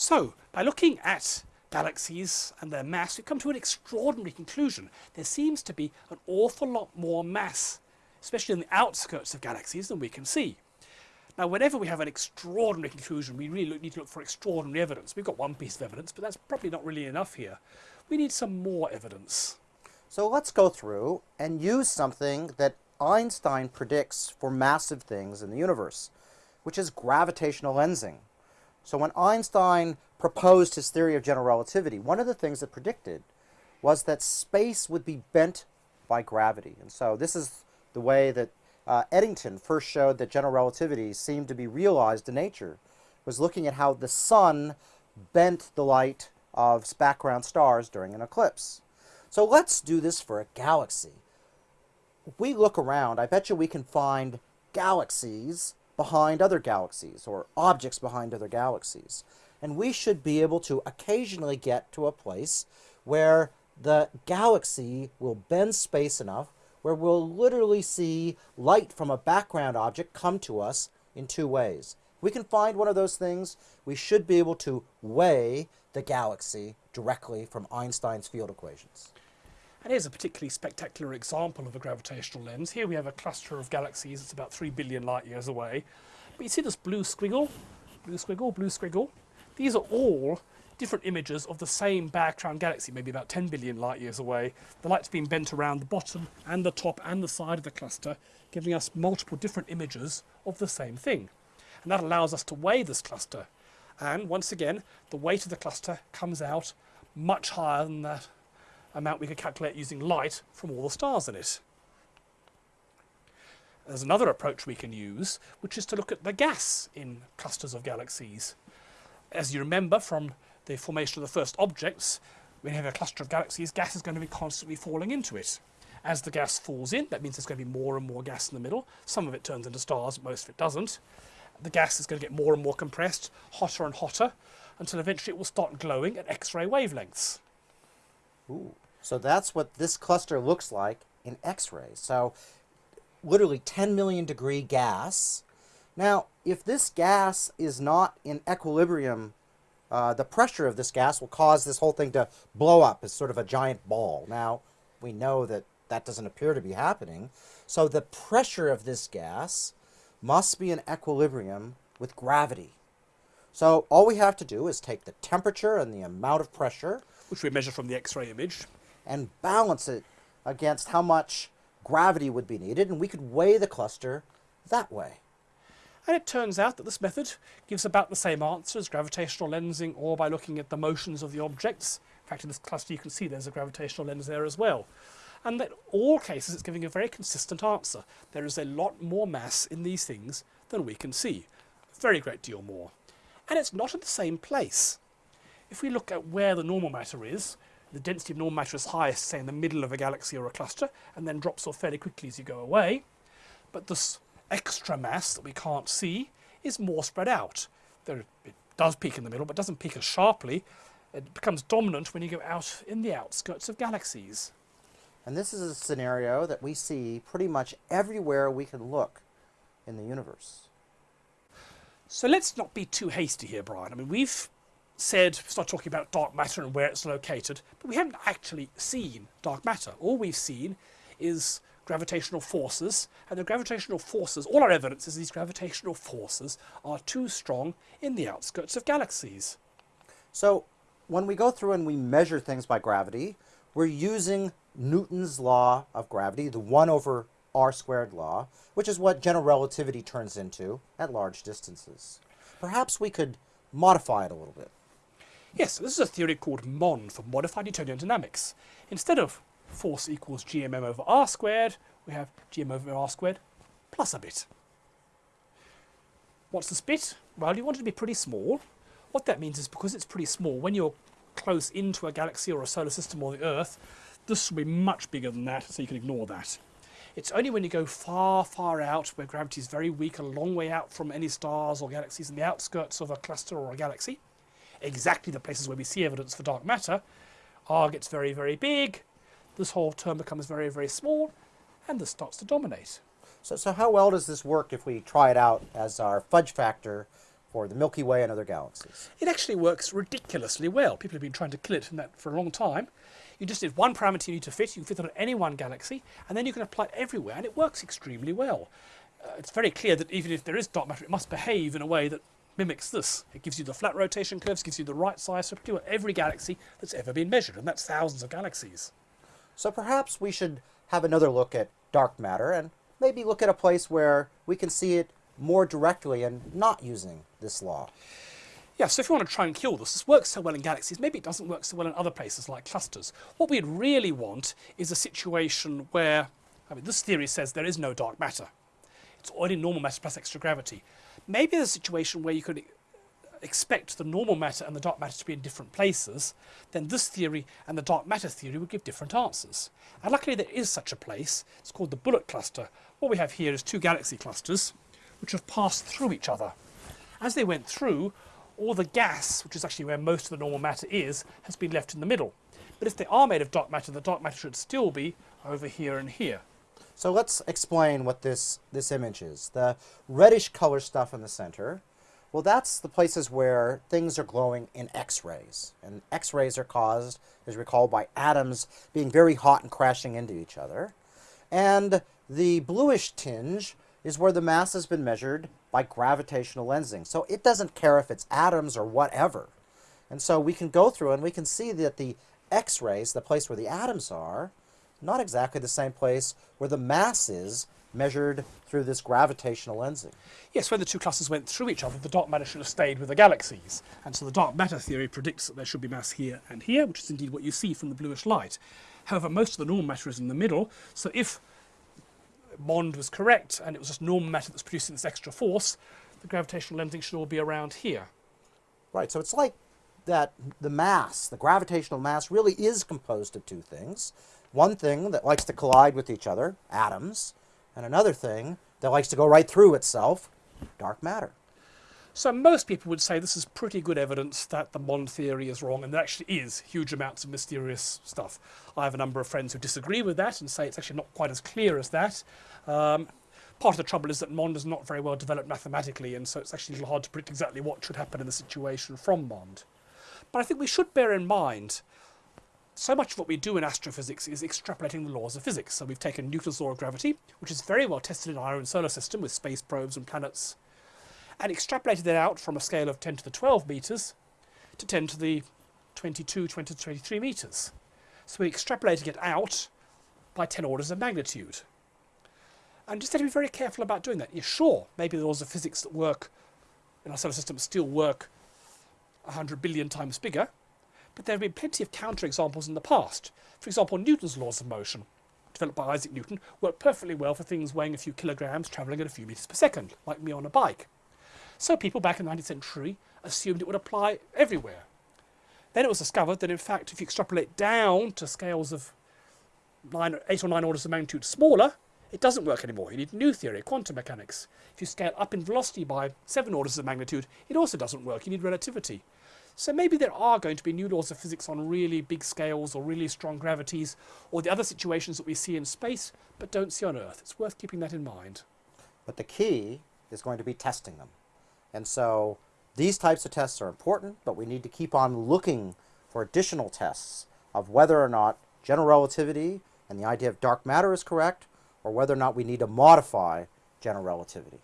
So, by looking at galaxies and their mass, we come to an extraordinary conclusion. There seems to be an awful lot more mass, especially in the outskirts of galaxies, than we can see. Now, whenever we have an extraordinary conclusion, we really look, need to look for extraordinary evidence. We've got one piece of evidence, but that's probably not really enough here. We need some more evidence. So let's go through and use something that Einstein predicts for massive things in the universe, which is gravitational lensing. So when Einstein proposed his theory of general relativity, one of the things that predicted was that space would be bent by gravity. And so this is the way that uh, Eddington first showed that general relativity seemed to be realized in nature, was looking at how the sun bent the light of background stars during an eclipse. So let's do this for a galaxy. If we look around, I bet you we can find galaxies behind other galaxies, or objects behind other galaxies. And we should be able to occasionally get to a place where the galaxy will bend space enough where we'll literally see light from a background object come to us in two ways. If we can find one of those things, we should be able to weigh the galaxy directly from Einstein's field equations. And here's a particularly spectacular example of a gravitational lens. Here we have a cluster of galaxies that's about 3 billion light years away. But you see this blue squiggle, blue squiggle, blue squiggle? These are all different images of the same background galaxy, maybe about 10 billion light years away. The light's been bent around the bottom and the top and the side of the cluster, giving us multiple different images of the same thing. And that allows us to weigh this cluster. And once again, the weight of the cluster comes out much higher than that amount we could calculate using light from all the stars in it. There's another approach we can use, which is to look at the gas in clusters of galaxies. As you remember from the formation of the first objects, when you have a cluster of galaxies, gas is going to be constantly falling into it. As the gas falls in, that means there's going to be more and more gas in the middle. Some of it turns into stars, most of it doesn't. The gas is going to get more and more compressed, hotter and hotter, until eventually it will start glowing at X-ray wavelengths. Ooh. So that's what this cluster looks like in X-rays. So literally 10 million degree gas. Now, if this gas is not in equilibrium uh, the pressure of this gas will cause this whole thing to blow up as sort of a giant ball. Now, we know that that doesn't appear to be happening. So the pressure of this gas must be in equilibrium with gravity. So all we have to do is take the temperature and the amount of pressure. Which we measure from the X-ray image. And balance it against how much gravity would be needed. And we could weigh the cluster that way. And it turns out that this method gives about the same answer as gravitational lensing or by looking at the motions of the objects. In fact, in this cluster you can see there's a gravitational lens there as well. And in all cases it's giving a very consistent answer. There is a lot more mass in these things than we can see. A very great deal more. And it's not at the same place. If we look at where the normal matter is, the density of normal matter is highest, say, in the middle of a galaxy or a cluster, and then drops off fairly quickly as you go away. But this extra mass that we can't see is more spread out. There, it does peak in the middle, but doesn't peak as sharply. It becomes dominant when you go out in the outskirts of galaxies. And this is a scenario that we see pretty much everywhere we can look in the universe. So let's not be too hasty here, Brian. I mean, we've said, start talking about dark matter and where it's located, but we haven't actually seen dark matter. All we've seen is gravitational forces, and the gravitational forces, all our evidence is these gravitational forces are too strong in the outskirts of galaxies. So when we go through and we measure things by gravity, we're using Newton's law of gravity, the 1 over r squared law, which is what general relativity turns into at large distances. Perhaps we could modify it a little bit. Yes, this is a theory called MOND for modified Newtonian dynamics. Instead of force equals gmm over r squared, we have gm over r squared plus a bit. What's this bit? Well, you want it to be pretty small. What that means is because it's pretty small, when you're close into a galaxy or a solar system or the Earth, this will be much bigger than that, so you can ignore that. It's only when you go far, far out, where gravity is very weak, a long way out from any stars or galaxies in the outskirts of a cluster or a galaxy, exactly the places where we see evidence for dark matter, R gets very, very big, this whole term becomes very, very small, and this starts to dominate. So, so how well does this work if we try it out as our fudge factor for the Milky Way and other galaxies. It actually works ridiculously well. People have been trying to kill it in that for a long time. You just need one parameter you need to fit. You can fit it on any one galaxy, and then you can apply it everywhere, and it works extremely well. Uh, it's very clear that even if there is dark matter, it must behave in a way that mimics this. It gives you the flat rotation curves, gives you the right size for pretty much every galaxy that's ever been measured, and that's thousands of galaxies. So perhaps we should have another look at dark matter and maybe look at a place where we can see it more directly and not using this law. Yeah, so if you want to try and kill this, this works so well in galaxies, maybe it doesn't work so well in other places like clusters. What we'd really want is a situation where, I mean, this theory says there is no dark matter. It's only normal matter plus extra gravity. Maybe there's a situation where you could expect the normal matter and the dark matter to be in different places, then this theory and the dark matter theory would give different answers. And luckily there is such a place. It's called the bullet cluster. What we have here is two galaxy clusters which have passed through each other. As they went through, all the gas, which is actually where most of the normal matter is, has been left in the middle. But if they are made of dark matter, the dark matter should still be over here and here. So let's explain what this, this image is. The reddish color stuff in the center, well that's the places where things are glowing in X-rays. And X-rays are caused, as you recall, by atoms being very hot and crashing into each other. And the bluish tinge is where the mass has been measured by gravitational lensing. So it doesn't care if it's atoms or whatever. And so we can go through and we can see that the X-rays, the place where the atoms are, not exactly the same place where the mass is measured through this gravitational lensing. Yes, when the two clusters went through each other, the dark matter should have stayed with the galaxies. And so the dark matter theory predicts that there should be mass here and here, which is indeed what you see from the bluish light. However, most of the normal matter is in the middle, so if Mond was correct and it was just normal matter that's producing this extra force, the gravitational lensing should all be around here. Right, so it's like that the mass, the gravitational mass, really is composed of two things. One thing that likes to collide with each other, atoms, and another thing that likes to go right through itself, dark matter. So most people would say this is pretty good evidence that the Mond theory is wrong, and there actually is huge amounts of mysterious stuff. I have a number of friends who disagree with that and say it's actually not quite as clear as that. Um, part of the trouble is that Mond is not very well developed mathematically, and so it's actually a little hard to predict exactly what should happen in the situation from Mond. But I think we should bear in mind so much of what we do in astrophysics is extrapolating the laws of physics. So we've taken Newton's law of gravity, which is very well tested in our own solar system with space probes and planets, and extrapolated it out from a scale of 10 to the 12 meters to 10 to the 22, 20 to 23 meters. So we're extrapolating it out by 10 orders of magnitude. And just have to be very careful about doing that. You're sure, maybe the laws of physics that work in our solar system still work 100 billion times bigger, but there have been plenty of counterexamples in the past. For example, Newton's laws of motion, developed by Isaac Newton, work perfectly well for things weighing a few kilograms travelling at a few metres per second, like me on a bike. So people back in the 19th century assumed it would apply everywhere. Then it was discovered that in fact if you extrapolate down to scales of nine, eight or nine orders of magnitude smaller, it doesn't work anymore. You need new theory, quantum mechanics. If you scale up in velocity by seven orders of magnitude, it also doesn't work. You need relativity. So maybe there are going to be new laws of physics on really big scales or really strong gravities or the other situations that we see in space but don't see on Earth. It's worth keeping that in mind. But the key is going to be testing them. And so these types of tests are important, but we need to keep on looking for additional tests of whether or not general relativity and the idea of dark matter is correct, or whether or not we need to modify general relativity.